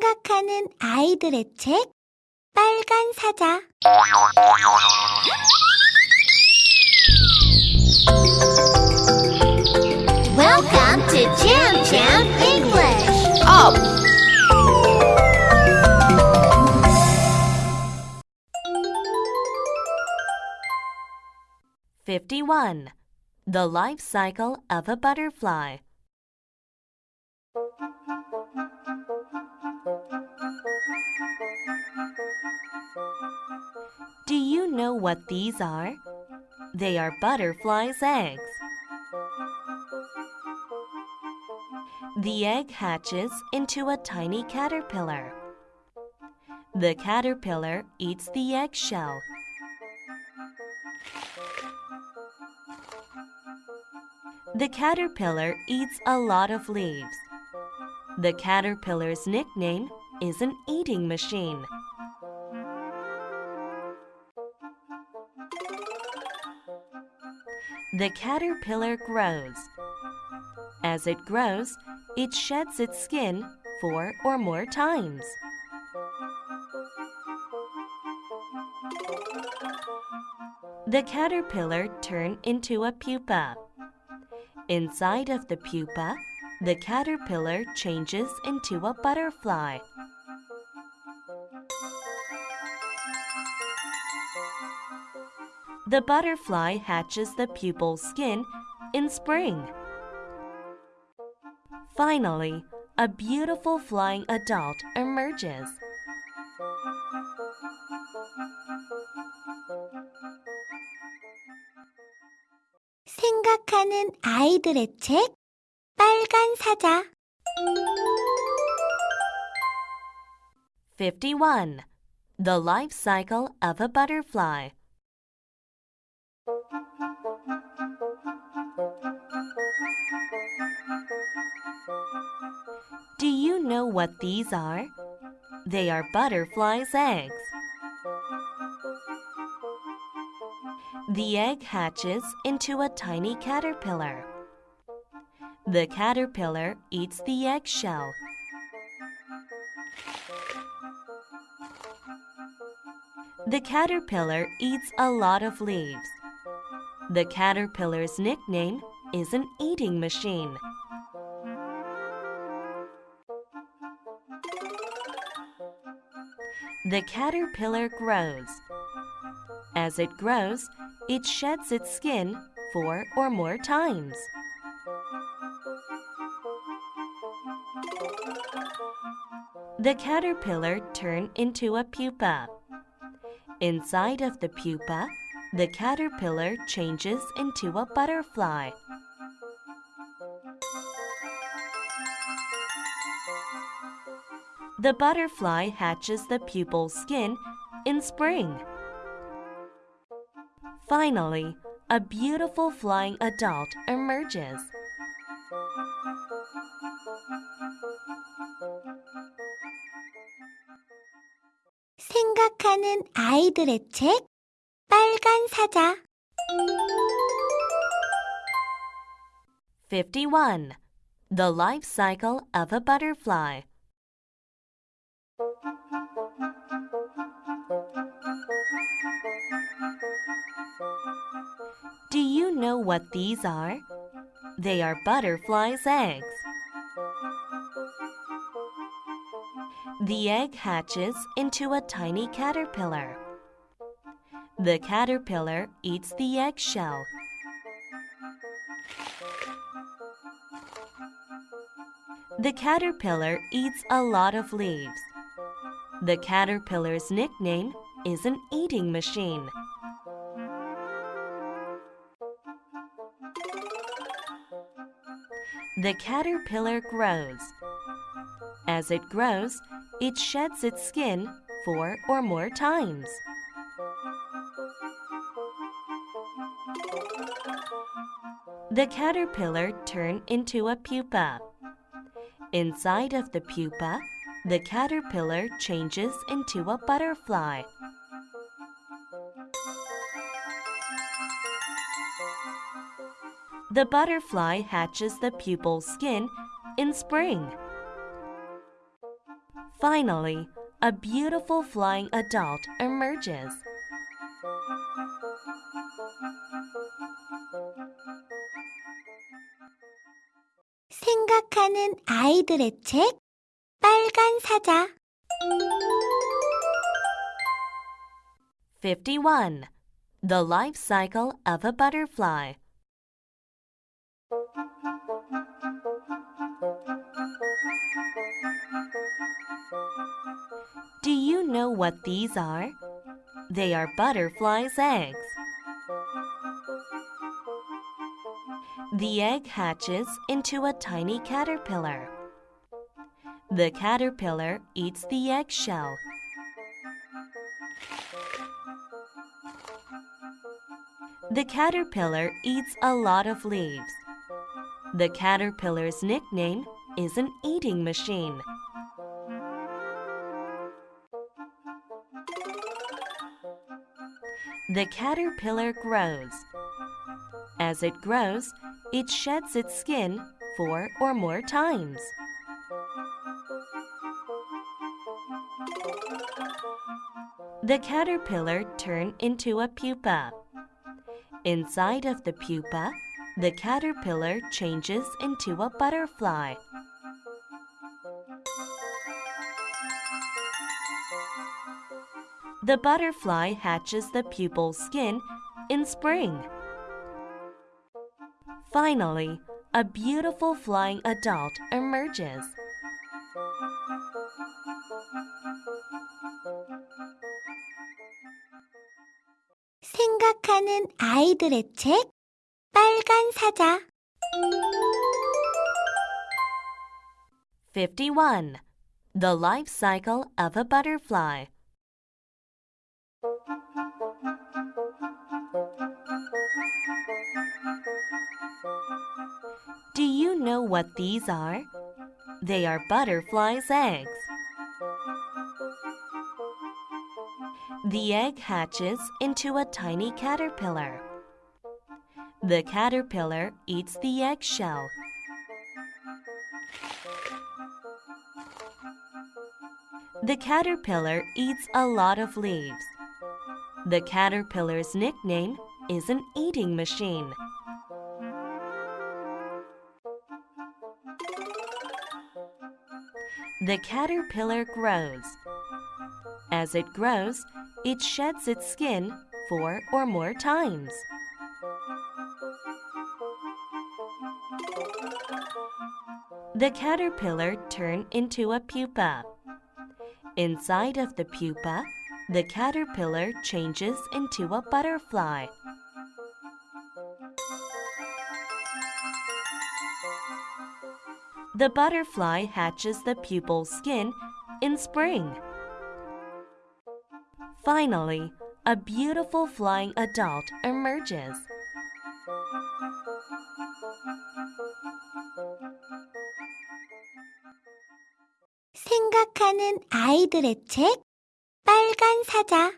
생각하는 아이들의 책 빨간 사자 Welcome to Jam Jam English. Up! Fifty-one. The life cycle of a butterfly. Do you know what these are? They are butterflies' eggs. The egg hatches into a tiny caterpillar. The caterpillar eats the eggshell. The caterpillar eats a lot of leaves. The caterpillar's nickname is an eating machine. The caterpillar grows. As it grows, it sheds its skin four or more times. The caterpillar turned into a pupa. Inside of the pupa, the caterpillar changes into a butterfly. The butterfly hatches the pupal skin in spring. Finally, a beautiful flying adult emerges. 생각하는 아이들의 책 빨간 사자 51. The life cycle of a butterfly. know what these are? They are butterflies' eggs. The egg hatches into a tiny caterpillar. The caterpillar eats the eggshell. The caterpillar eats a lot of leaves. The caterpillar's nickname is an eating machine. The caterpillar grows. As it grows, it sheds its skin four or more times. The caterpillar turned into a pupa. Inside of the pupa, the caterpillar changes into a butterfly. The butterfly hatches the pupal skin in spring. Finally, a beautiful flying adult emerges. 생각하는 아이들의 책 빨간 사자 51. The life cycle of a butterfly. know what these are? They are butterflies' eggs. The egg hatches into a tiny caterpillar. The caterpillar eats the eggshell. The caterpillar eats a lot of leaves. The caterpillar's nickname is an eating machine. The caterpillar grows. As it grows, it sheds its skin four or more times. The caterpillar turned into a pupa. Inside of the pupa, the caterpillar changes into a butterfly. The butterfly hatches the pupal skin in spring. Finally, a beautiful flying adult emerges. 생각하는 아이들의 책 빨간 사자 51. The life cycle of a butterfly. know what these are? They are butterflies' eggs. The egg hatches into a tiny caterpillar. The caterpillar eats the eggshell. The caterpillar eats a lot of leaves. The caterpillar's nickname is an eating machine. The caterpillar grows. As it grows, it sheds its skin four or more times. The caterpillar turned into a pupa. Inside of the pupa, the caterpillar changes into a butterfly. The butterfly hatches the pupal skin in spring. Finally, a beautiful flying adult emerges. 생각하는 아이들의 책 빨간 사자 51. The life cycle of a butterfly. know what these are? They are butterflies' eggs. The egg hatches into a tiny caterpillar. The caterpillar eats the eggshell. The caterpillar eats a lot of leaves. The caterpillar's nickname is an eating machine. The caterpillar grows. As it grows, it sheds its skin four or more times. The caterpillar turned into a pupa. Inside of the pupa, the caterpillar changes into a butterfly. The butterfly hatches the pupal skin in spring. Finally, a beautiful flying adult emerges. 생각하는 아이들의 책 빨간 사자